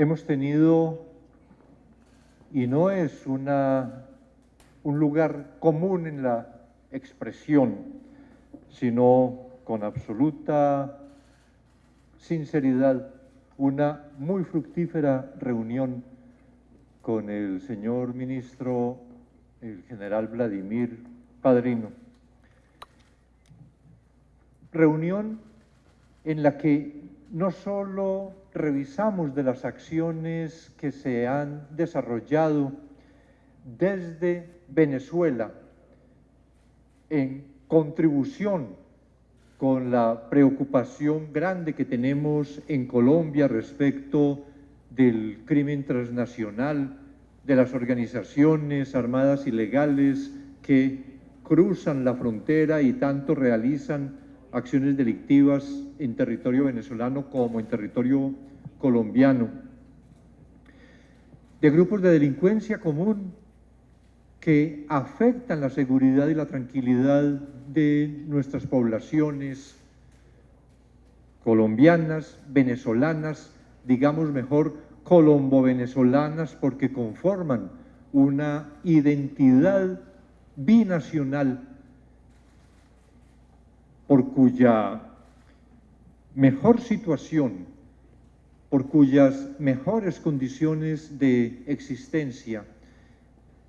hemos tenido, y no es un lugar común en la expresión, sino con absoluta sinceridad, una muy fructífera reunión con el señor ministro, el general Vladimir Padrino. Reunión en la que no solo revisamos de las acciones que se han desarrollado desde Venezuela en contribución con la preocupación grande que tenemos en Colombia respecto del crimen transnacional, de las organizaciones armadas ilegales que cruzan la frontera y tanto realizan acciones delictivas en territorio venezolano como en territorio colombiano, de grupos de delincuencia común que afectan la seguridad y la tranquilidad de nuestras poblaciones colombianas, venezolanas, digamos mejor colombo-venezolanas porque conforman una identidad binacional por cuya mejor situación, por cuyas mejores condiciones de existencia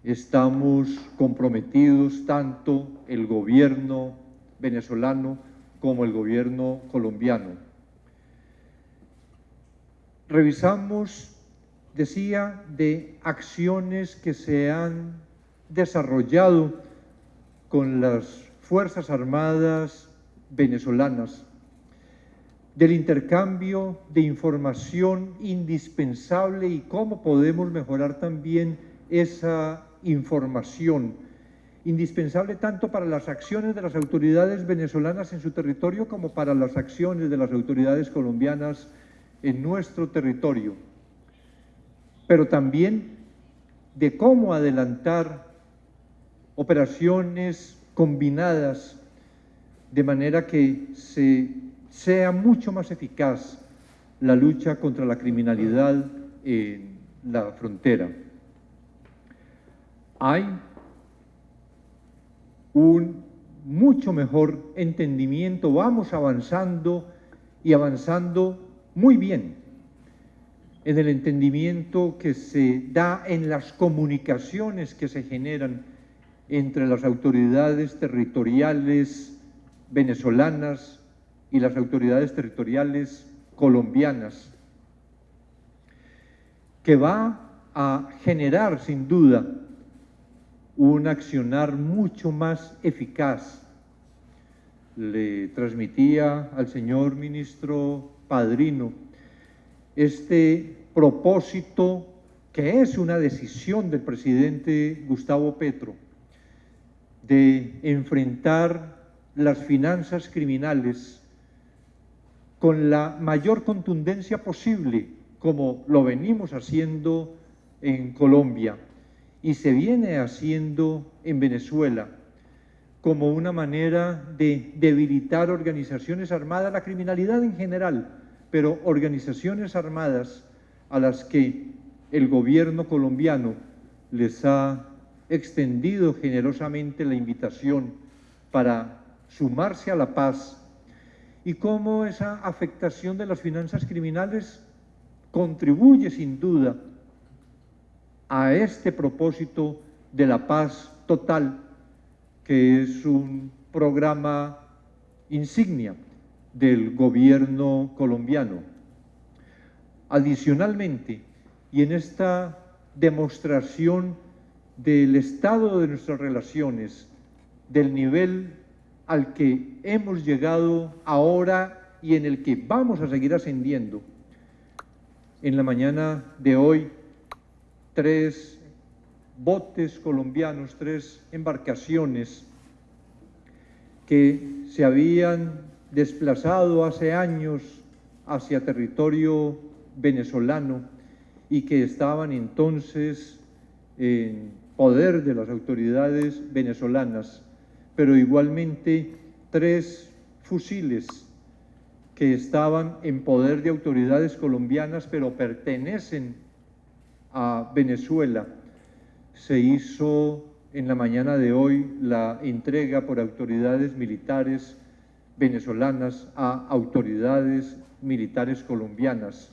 estamos comprometidos tanto el gobierno venezolano como el gobierno colombiano. Revisamos, decía, de acciones que se han desarrollado con las Fuerzas Armadas venezolanas, del intercambio de información indispensable y cómo podemos mejorar también esa información, indispensable tanto para las acciones de las autoridades venezolanas en su territorio como para las acciones de las autoridades colombianas en nuestro territorio, pero también de cómo adelantar operaciones combinadas de manera que se, sea mucho más eficaz la lucha contra la criminalidad en la frontera. Hay un mucho mejor entendimiento, vamos avanzando y avanzando muy bien en el entendimiento que se da en las comunicaciones que se generan entre las autoridades territoriales venezolanas y las autoridades territoriales colombianas, que va a generar sin duda un accionar mucho más eficaz. Le transmitía al señor ministro Padrino este propósito que es una decisión del presidente Gustavo Petro de enfrentar las finanzas criminales con la mayor contundencia posible, como lo venimos haciendo en Colombia y se viene haciendo en Venezuela, como una manera de debilitar organizaciones armadas, la criminalidad en general, pero organizaciones armadas a las que el gobierno colombiano les ha extendido generosamente la invitación para sumarse a la paz y cómo esa afectación de las finanzas criminales contribuye sin duda a este propósito de la paz total, que es un programa insignia del gobierno colombiano. Adicionalmente, y en esta demostración del estado de nuestras relaciones, del nivel al que hemos llegado ahora y en el que vamos a seguir ascendiendo. En la mañana de hoy, tres botes colombianos, tres embarcaciones que se habían desplazado hace años hacia territorio venezolano y que estaban entonces en poder de las autoridades venezolanas pero igualmente tres fusiles que estaban en poder de autoridades colombianas, pero pertenecen a Venezuela. Se hizo en la mañana de hoy la entrega por autoridades militares venezolanas a autoridades militares colombianas,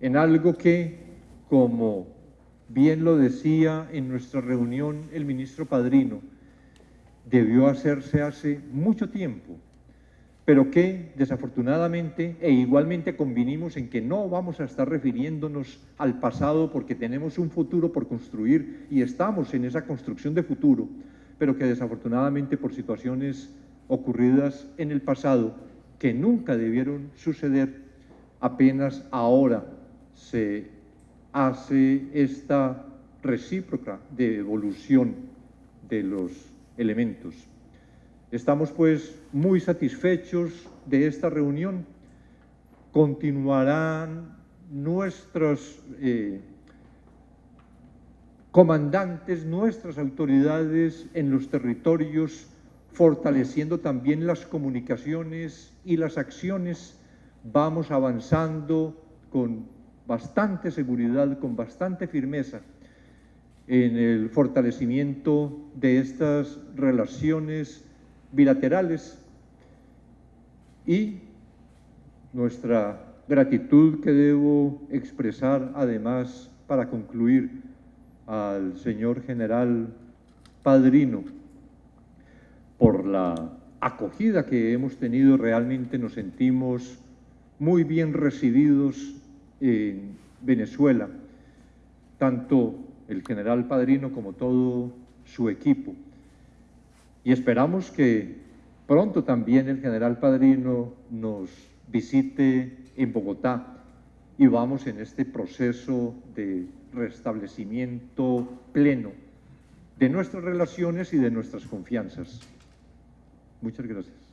en algo que, como bien lo decía en nuestra reunión el ministro Padrino, debió hacerse hace mucho tiempo, pero que desafortunadamente e igualmente convinimos en que no vamos a estar refiriéndonos al pasado porque tenemos un futuro por construir y estamos en esa construcción de futuro, pero que desafortunadamente por situaciones ocurridas en el pasado que nunca debieron suceder, apenas ahora se hace esta recíproca de evolución de los elementos. Estamos pues muy satisfechos de esta reunión. Continuarán nuestros eh, comandantes, nuestras autoridades en los territorios, fortaleciendo también las comunicaciones y las acciones. Vamos avanzando con bastante seguridad, con bastante firmeza en el fortalecimiento de estas relaciones bilaterales y nuestra gratitud que debo expresar además para concluir al señor general Padrino por la acogida que hemos tenido, realmente nos sentimos muy bien recibidos en Venezuela, tanto el general Padrino como todo su equipo. Y esperamos que pronto también el general Padrino nos visite en Bogotá y vamos en este proceso de restablecimiento pleno de nuestras relaciones y de nuestras confianzas. Muchas gracias.